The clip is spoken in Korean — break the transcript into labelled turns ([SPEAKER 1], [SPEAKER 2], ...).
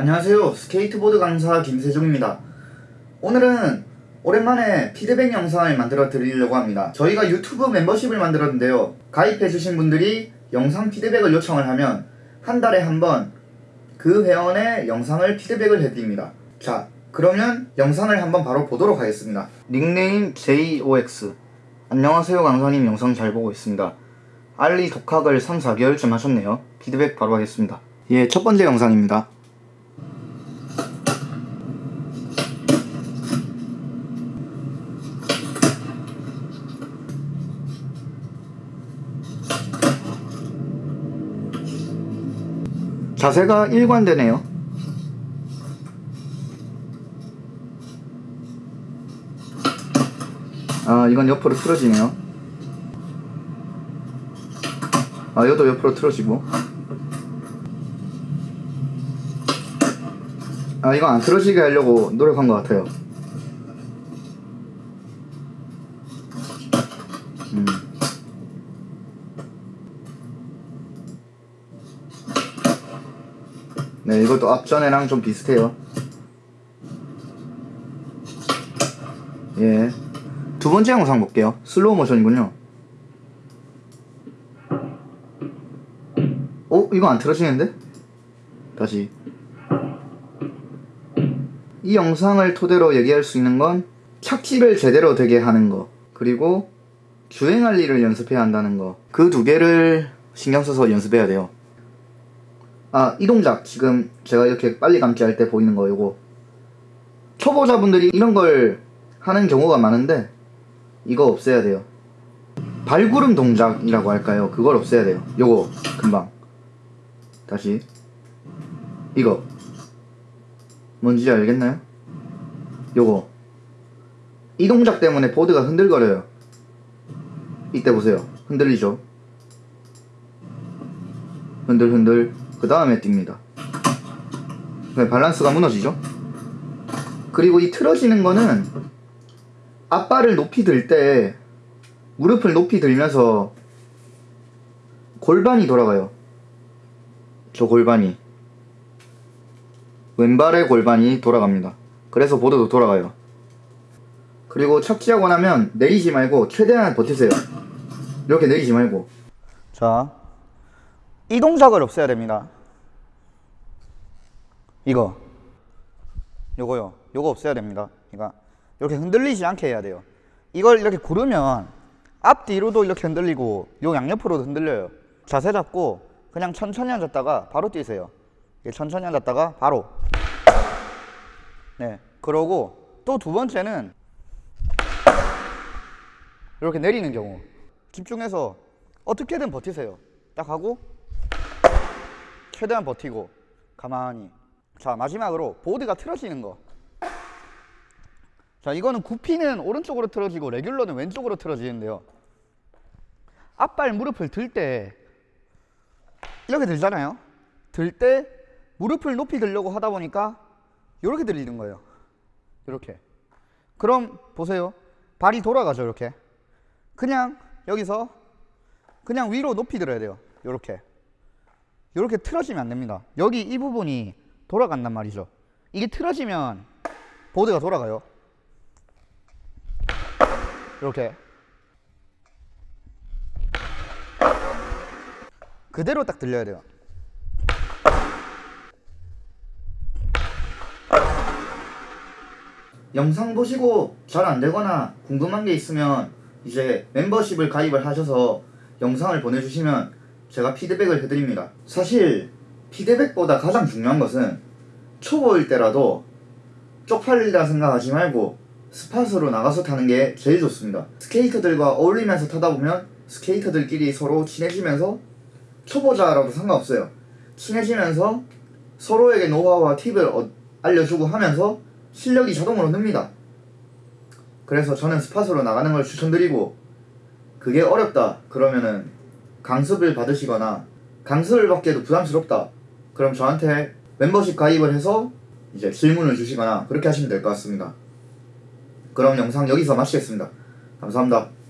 [SPEAKER 1] 안녕하세요. 스케이트보드 강사 김세종입니다. 오늘은 오랜만에 피드백 영상을 만들어 드리려고 합니다. 저희가 유튜브 멤버십을 만들었는데요. 가입해주신 분들이 영상 피드백을 요청을 하면 한 달에 한 번 그 회원의 영상을 피드백을 해드립니다. 자, 그러면 영상을 한번 바로 보도록 하겠습니다. 닉네임 JOX 안녕하세요 강사님 영상 잘 보고 있습니다. Ollie 독학을 3, 4개월쯤 하셨네요. 피드백 바로 하겠습니다. 예, 첫 번째 영상입니다. 자세가 일관되네요. 아, 이건 옆으로 틀어지네요. 아, 이것도 옆으로 틀어지고. 아, 이건 안 틀어지게 하려고 노력한 것 같아요. 네, 이것도 앞전에랑 좀 비슷해요. 예. 두 번째 영상 볼게요. 슬로우 모션이군요. 어? 이거 안 틀어지는데? 다시. 이 영상을 토대로 얘기할 수 있는 건 착지를 제대로 되게 하는 거. 그리고 주행할 일을 연습해야 한다는 거. 그 두 개를 신경 써서 연습해야 돼요. 아, 이 동작. 지금 제가 이렇게 빨리 감기 할 때 보이는 거, 요거. 초보자분들이 이런 걸 하는 경우가 많은데, 이거 없애야 돼요. 발구름 동작이라고 할까요? 그걸 없애야 돼요. 요거, 금방. 다시. 이거. 뭔지 알겠나요? 요거. 이 동작 때문에 보드가 흔들거려요. 이때 보세요. 흔들리죠? 흔들흔들. 그 다음에 뜁니다. 네, 밸런스가 무너지죠? 그리고 이 틀어지는 거는 앞발을 높이 들 때 무릎을 높이 들면서 골반이 돌아가요. 저 골반이. 왼발의 골반이 돌아갑니다. 그래서 보드도 돌아가요. 그리고 착지하고 나면 내리지 말고 최대한 버티세요. 이렇게 내리지 말고. 자, 이 동작을 없애야 됩니다. 이거. 요거요. 요거 없애야 됩니다. 그러니까 이렇게 흔들리지 않게 해야 돼요. 이걸 이렇게 구르면 앞뒤로도 이렇게 흔들리고 요 양옆으로도 흔들려요. 자세 잡고 그냥 천천히 앉았다가 바로 뛰세요. 천천히 앉았다가 바로. 네. 그러고 또 두 번째는 이렇게 내리는 경우. 집중해서 어떻게든 버티세요. 딱 하고 최대한 버티고 가만히 자 마지막으로 보드가 틀어지는 거. 자 이거는 구피는 오른쪽으로 틀어지고 레귤러는 왼쪽으로 틀어지는데요. 앞발 무릎을 들 때 이렇게 들잖아요. 들 때 무릎을 높이 들려고 하다 보니까 이렇게 들리는 거예요. 이렇게. 그럼 보세요. 발이 돌아가죠. 이렇게. 그냥 여기서 그냥 위로 높이 들어야 돼요. 이렇게. 이렇게 틀어지면 안 됩니다. 여기 이 부분이 돌아간단 말이죠. 이게 틀어지면 보드가 돌아가요. 이렇게. 그대로 딱 들려야 돼요. 영상 보시고 잘 안되거나 궁금한 게 있으면 이제 멤버십을 가입을 하셔서 영상을 보내주시면 제가 피드백을 해드립니다. 사실 피드백보다 가장 중요한 것은 초보일 때라도 쪽팔리다 생각하지 말고 스팟으로 나가서 타는 게 제일 좋습니다. 스케이터들과 어울리면서 타다 보면 스케이터들끼리 서로 친해지면서 초보자라도 상관없어요. 친해지면서 서로에게 노하우와 팁을 어, 알려주고 하면서 실력이 자동으로 늡니다. 그래서 저는 스팟으로 나가는 걸 추천드리고 그게 어렵다 그러면은 강습을 받으시거나 강습을 받기에도 부담스럽다 그럼 저한테 멤버십 가입을 해서 이제 질문을 주시거나 그렇게 하시면 될 것 같습니다. 그럼 영상 여기서 마치겠습니다. 감사합니다.